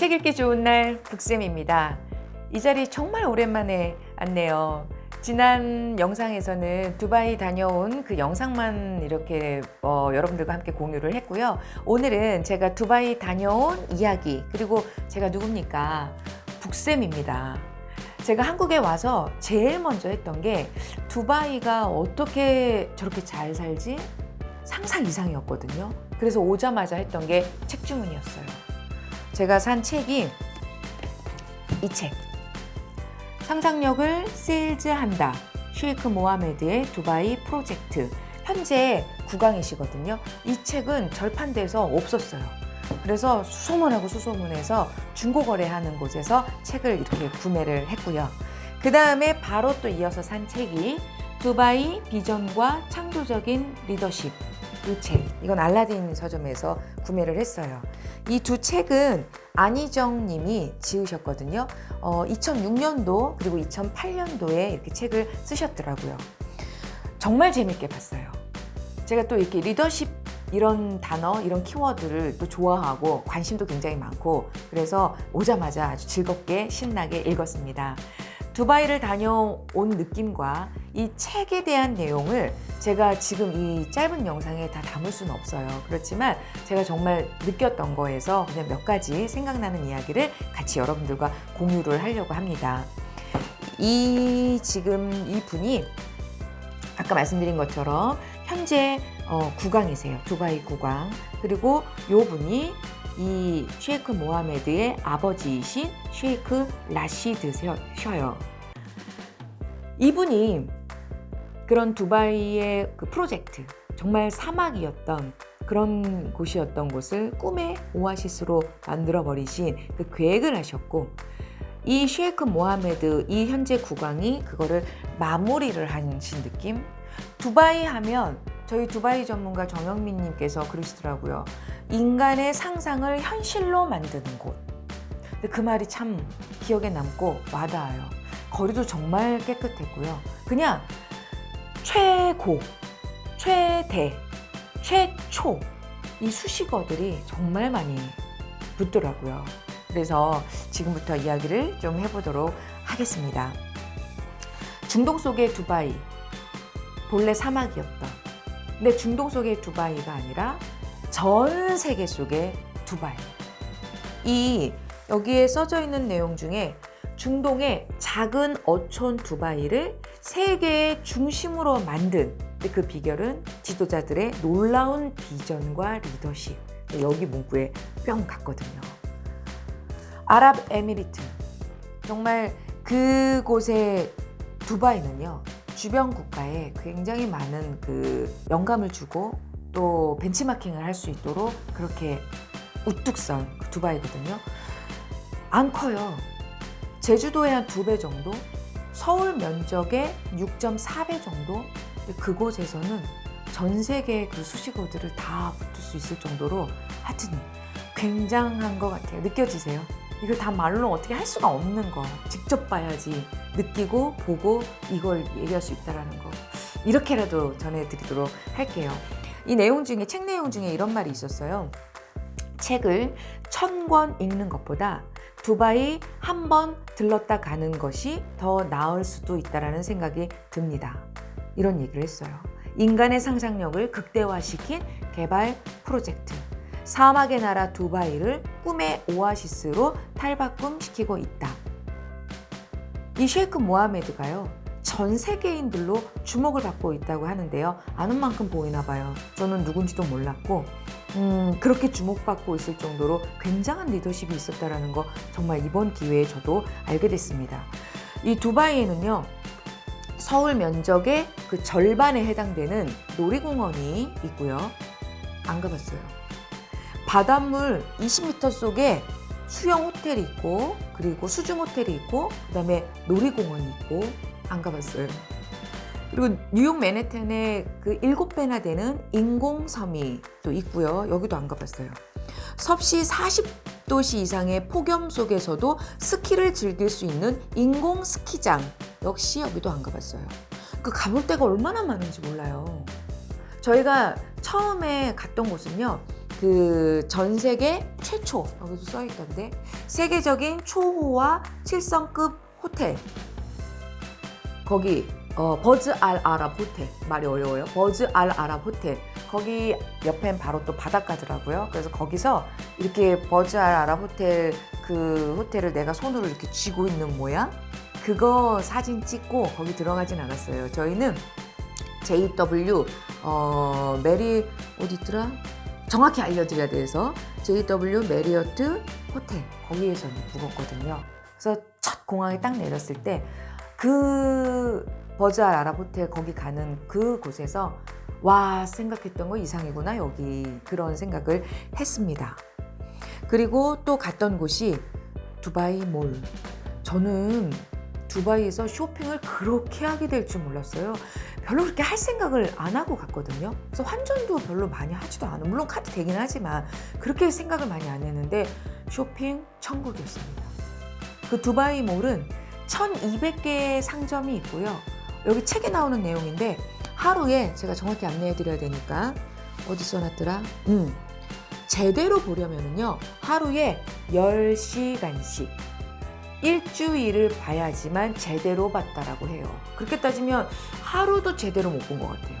책 읽기 좋은 날 북쌤입니다. 이 자리 정말 오랜만에 왔네요. 지난 영상에서는 두바이 다녀온 그 영상만 이렇게 어, 여러분들과 함께 공유를 했고요. 오늘은 제가 두바이 다녀온 이야기 그리고 제가 누굽니까? 북쌤입니다. 제가 한국에 와서 제일 먼저 했던 게 두바이가 어떻게 저렇게 잘 살지? 상상 이상이었거든요. 그래서 오자마자 했던 게 책 주문이었어요. 제가 산 책이 이 책. 상상력을 세일즈한다. 쉐이크 모하메드의 두바이 프로젝트. 현재 9강이시거든요. 이 책은 절판돼서 없었어요. 그래서 수소문하고 수소문해서 중고거래하는 곳에서 책을 이렇게 구매를 했고요. 그 다음에 바로 또 이어서 산 책이 두바이 비전과 창조적인 리더십 이 책, 이건 알라딘 서점에서 구매를 했어요. 이 두 책은 안희정 님이 지으셨거든요. 어, 2006년도 그리고 2008년도에 이렇게 책을 쓰셨더라고요. 정말 재밌게 봤어요. 제가 또 이렇게 리더십 이런 단어, 이런 키워드를 또 좋아하고 관심도 굉장히 많고 그래서 오자마자 아주 즐겁게 신나게 읽었습니다. 두바이를 다녀온 느낌과 이 책에 대한 내용을 제가 지금 이 짧은 영상에 다 담을 수는 없어요. 그렇지만 제가 정말 느꼈던 거에서 그냥 몇 가지 생각나는 이야기를 같이 여러분들과 공유를 하려고 합니다. 이 지금 이 분이 아까 말씀드린 것처럼 현재 어, 구강이세요. 두바이 구강. 그리고 요 분이 이 쉐이크 모하메드의 아버지이신 쉐이크 라시드셔요. 이분이 그런 두바이의 그 프로젝트, 정말 사막이었던 그런 곳이었던 곳을 꿈의 오아시스로 만들어 버리신 그 계획을 하셨고 이 쉐이크 모하메드 이 현재 국왕이 그거를 마무리를 하신 느낌? 두바이 하면 저희 두바이 전문가 정영민 님께서 그러시더라고요. 인간의 상상을 현실로 만드는 곳. 근데 그 말이 참 기억에 남고 와닿아요. 거리도 정말 깨끗했고요. 그냥 최고, 최대, 최초 이 수식어들이 정말 많이 붙더라고요. 그래서 지금부터 이야기를 좀 해보도록 하겠습니다. 중동 속의 두바이, 본래 사막이었던 근데 중동 속의 두바이가 아니라 전 세계 속의 두바이. 이 여기에 써져 있는 내용 중에 중동의 작은 어촌 두바이를 세계의 중심으로 만든 그 비결은 지도자들의 놀라운 비전과 리더십. 여기 문구에 뿅 갔거든요. 아랍에미리트. 정말 그곳의 두바이는요 주변 국가에 굉장히 많은 그 영감을 주고 또 벤치마킹을 할 수 있도록 그렇게 우뚝 선그 두바이거든요. 안 커요. 제주도의 한 두 배 정도 서울 면적의 6.4배 정도 그곳에서는 전 세계의 그 수식어들을 다 붙을 수 있을 정도로 하여튼 굉장한 것 같아요. 느껴지세요? 이걸 다 말로 어떻게 할 수가 없는 거. 직접 봐야지 느끼고 보고 이걸 얘기할 수 있다는 거. 이렇게라도 전해드리도록 할게요. 이 내용 중에 책 내용 중에 이런 말이 있었어요. 책을 천 권 읽는 것보다 두바이 한 번 들렀다 가는 것이 더 나을 수도 있다는 생각이 듭니다. 이런 얘기를 했어요. 인간의 상상력을 극대화시킨 개발 프로젝트. 사막의 나라 두바이를 꿈의 오아시스로 탈바꿈시키고 있다. 이 쉐이크 모하메드가요. 전 세계인들로 주목을 받고 있다고 하는데요. 아는 만큼 보이나 봐요. 저는 누군지도 몰랐고 음, 그렇게 주목받고 있을 정도로 굉장한 리더십이 있었다는 거 정말 이번 기회에 저도 알게 됐습니다. 이 두바이에는요. 서울 면적의 그 절반에 해당되는 놀이공원이 있고요. 안 가봤어요. 바닷물 20m 속에 수영 호텔이 있고 그리고 수중 호텔이 있고 그 다음에 놀이공원이 있고 안 가봤어요. 그리고 뉴욕 맨해튼에 그 일곱 배나 되는 인공섬이 또 있고요. 여기도 안 가봤어요. 섭씨 40도씨 이상의 폭염 속에서도 스키를 즐길 수 있는 인공 스키장 역시 여기도 안 가봤어요. 그 가볼 데가 얼마나 많은지 몰라요. 저희가 처음에 갔던 곳은요. 그 전 세계 최초 여기도 써 있던데 세계적인 초호화 7성급 호텔 거기 어, 버즈 알 아랍 호텔 말이 어려워요. 버즈 알 아랍 호텔 거기 옆엔 바로 또 바닷가더라고요. 그래서 거기서 이렇게 버즈 알 아랍 호텔 그 호텔을 내가 손으로 이렇게 쥐고 있는 모양 그거 사진 찍고 거기 들어가진 않았어요. 저희는 JW 어, 메리 어디 있더라? 정확히 알려드려야 돼서 JW 메리어트 호텔 거기에서 묵었거든요. 그래서 첫 공항에 딱 내렸을 때 그 버즈 알 아랍 호텔 거기 가는 그 곳에서 와 생각했던 거 이상이구나 여기 그런 생각을 했습니다. 그리고 또 갔던 곳이 두바이 몰. 저는 두바이에서 쇼핑을 그렇게 하게 될 줄 몰랐어요. 별로 그렇게 할 생각을 안 하고 갔거든요. 그래서 환전도 별로 많이 하지도 않아. 물론 카드 되긴 하지만 그렇게 생각을 많이 안 했는데 쇼핑 천국이었습니다. 그 두바이 몰은 1200개의 상점이 있고요. 여기 책에 나오는 내용인데 하루에 제가 정확히 안내해 드려야 되니까 어디 써놨더라? 음. 제대로 보려면은요. 하루에 10시간씩 일주일을 봐야지만 제대로 봤다라고 해요. 그렇게 따지면 하루도 제대로 못 본 것 같아요.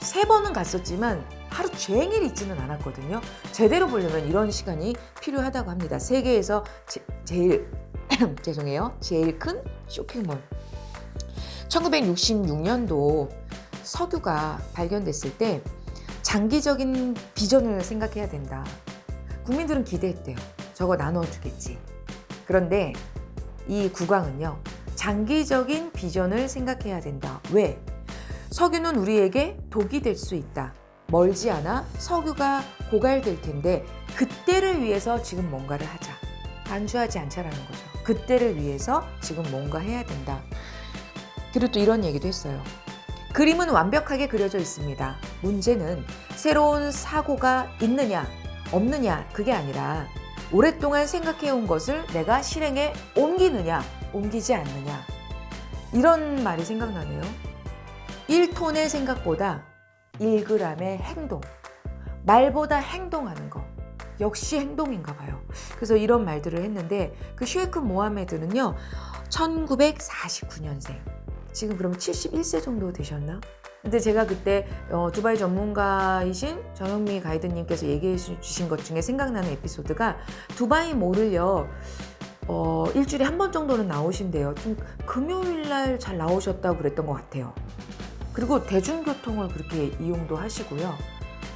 세 번은 갔었지만 하루 종일 있지는 않았거든요. 제대로 보려면 이런 시간이 필요하다고 합니다. 세계에서 제, 제일 죄송해요. 제일 큰 쇼핑몰. 1966년도 석유가 발견됐을 때 장기적인 비전을 생각해야 된다. 국민들은 기대했대요. 저거 나눠주겠지. 그런데 이 국왕은요, 장기적인 비전을 생각해야 된다. 왜? 석유는 우리에게 독이 될 수 있다. 멀지 않아 석유가 고갈될 텐데 그때를 위해서 지금 뭔가를 하자. 안주하지 않자라는 거죠. 그때를 위해서 지금 뭔가 해야 된다. 그리고 또 이런 얘기도 했어요. 그림은 완벽하게 그려져 있습니다. 문제는 새로운 사고가 있느냐, 없느냐, 그게 아니라 오랫동안 생각해온 것을 내가 실행에 옮기느냐, 옮기지 않느냐. 이런 말이 생각나네요. 1톤의 생각보다 1g의 행동. 말보다 행동하는 거. 역시 행동인가 봐요. 그래서 이런 말들을 했는데 그 슈에크 모하메드는요. 1949년생. 지금 그럼 71세 정도 되셨나? 근데 제가 그때 어, 두바이 전문가이신 정영미 가이드님께서 얘기해 주신 것 중에 생각나는 에피소드가 두바이 몰을요 어, 일주일에 한 번 정도는 나오신대요. 좀 금요일 날 잘 나오셨다고 그랬던 것 같아요. 그리고 대중교통을 그렇게 이용도 하시고요.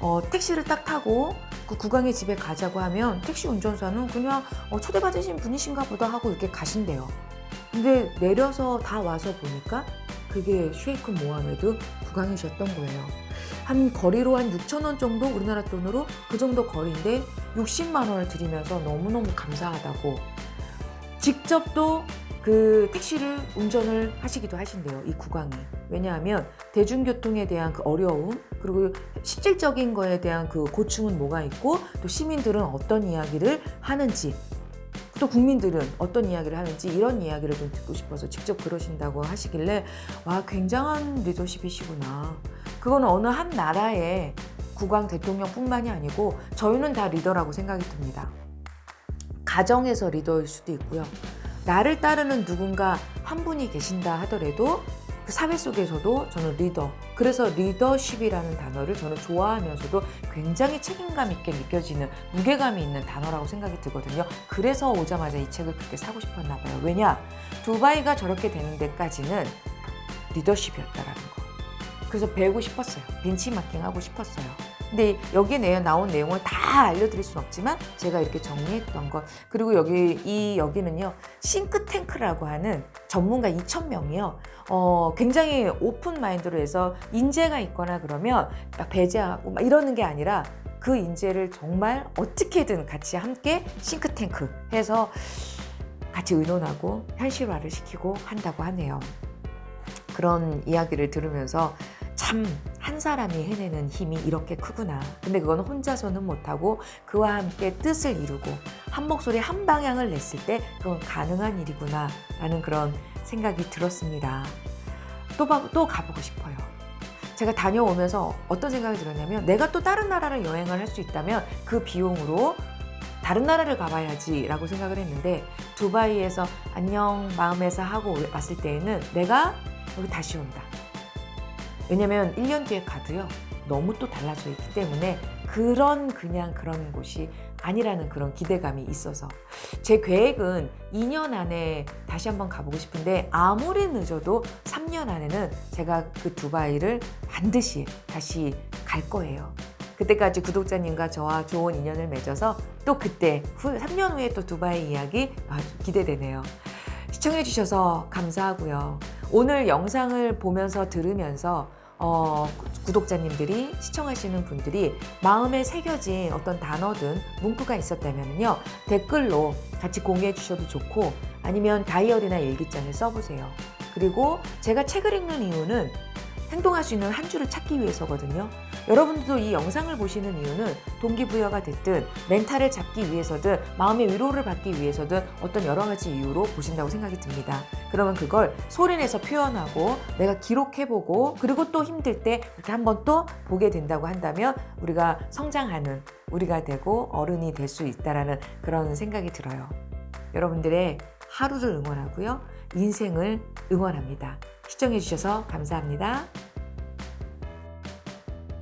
어, 택시를 딱 타고 그 구강의 집에 가자고 하면 택시 운전사는 그냥 어, 초대받으신 분이신가 보다 하고 이렇게 가신대요. 근데 내려서 다 와서 보니까 그게 쉐이크 모하메드 국왕이셨던 거예요. 한 거리로 한 6천 원 정도 우리나라 돈으로 그 정도 거리인데 60만 원을 드리면서 너무너무 감사하다고 직접 또 그 택시를 운전을 하시기도 하신대요. 이 국왕이. 왜냐하면 대중교통에 대한 그 어려움 그리고 실질적인 거에 대한 그 고충은 뭐가 있고 또 시민들은 어떤 이야기를 하는지 또 국민들은 어떤 이야기를 하는지 이런 이야기를 좀 듣고 싶어서 직접 그러신다고 하시길래 와 굉장한 리더십이시구나. 그거는 어느 한 나라의 국왕 대통령뿐만이 아니고 저희는 다 리더라고 생각이 듭니다. 가정에서 리더일 수도 있고요. 나를 따르는 누군가 한 분이 계신다 하더라도 그 사회 속에서도 저는 리더. 그래서 리더십이라는 단어를 저는 좋아하면서도 굉장히 책임감 있게 느껴지는 무게감이 있는 단어라고 생각이 들거든요. 그래서 오자마자 이 책을 그렇게 사고 싶었나 봐요. 왜냐? 두바이가 저렇게 되는 데까지는 리더십이었다라는 거. 그래서 배우고 싶었어요. 벤치마킹 하고 싶었어요. 근데 여기에 나온 내용을 다 알려드릴 수는 없지만 제가 이렇게 정리했던 것 그리고 여기 이 여기는요 싱크탱크라고 하는 전문가 2,000명이요 어, 굉장히 open mind로 해서 인재가 있거나 그러면 막 배제하고 막 이러는 게 아니라 그 인재를 정말 어떻게든 같이 함께 싱크탱크 해서 같이 의논하고 현실화를 시키고 한다고 하네요. 그런 이야기를 들으면서 참 한 사람이 해내는 힘이 이렇게 크구나. 근데 그건 혼자서는 못하고 그와 함께 뜻을 이루고 한 목소리 한 방향을 냈을 때 그건 가능한 일이구나 라는 그런 생각이 들었습니다. 또, 또 가보고 싶어요. 제가 다녀오면서 어떤 생각이 들었냐면 내가 또 다른 나라를 여행을 할 수 있다면 그 비용으로 다른 나라를 가봐야지 라고 생각을 했는데 두바이에서 안녕 마음에서 하고 왔을 때에는 내가 여기 다시 온다. 왜냐면 1년 뒤에 가도요. 너무 또 달라져 있기 때문에 그런 그냥 그런 곳이 아니라는 그런 기대감이 있어서 제 계획은 2년 안에 다시 한번 가보고 싶은데 아무리 늦어도 3년 안에는 제가 그 두바이를 반드시 다시 갈 거예요. 그때까지 구독자님과 저와 좋은 인연을 맺어서 또 그때 후, 3년 후에 또 두바이 이야기 기대되네요. 시청해주셔서 감사하고요. 오늘 영상을 보면서 들으면서 어, 구독자님들이 시청하시는 분들이 마음에 새겨진 어떤 단어든 문구가 있었다면요 댓글로 같이 공유해 주셔도 좋고 아니면 다이어리나 일기장에 써보세요. 그리고 제가 책을 읽는 이유는 행동할 수 있는 한 줄을 찾기 위해서거든요. 여러분들도 이 영상을 보시는 이유는 동기부여가 됐든 멘탈을 잡기 위해서든 마음의 위로를 받기 위해서든 어떤 여러 가지 이유로 보신다고 생각이 듭니다. 그러면 그걸 소리내서 표현하고 내가 기록해보고 그리고 또 힘들 때 이렇게 한번 또 보게 된다고 한다면 우리가 성장하는 우리가 되고 어른이 될 수 있다라는 그런 생각이 들어요. 여러분들의 하루를 응원하고요. 인생을 응원합니다. 시청해주셔서 감사합니다.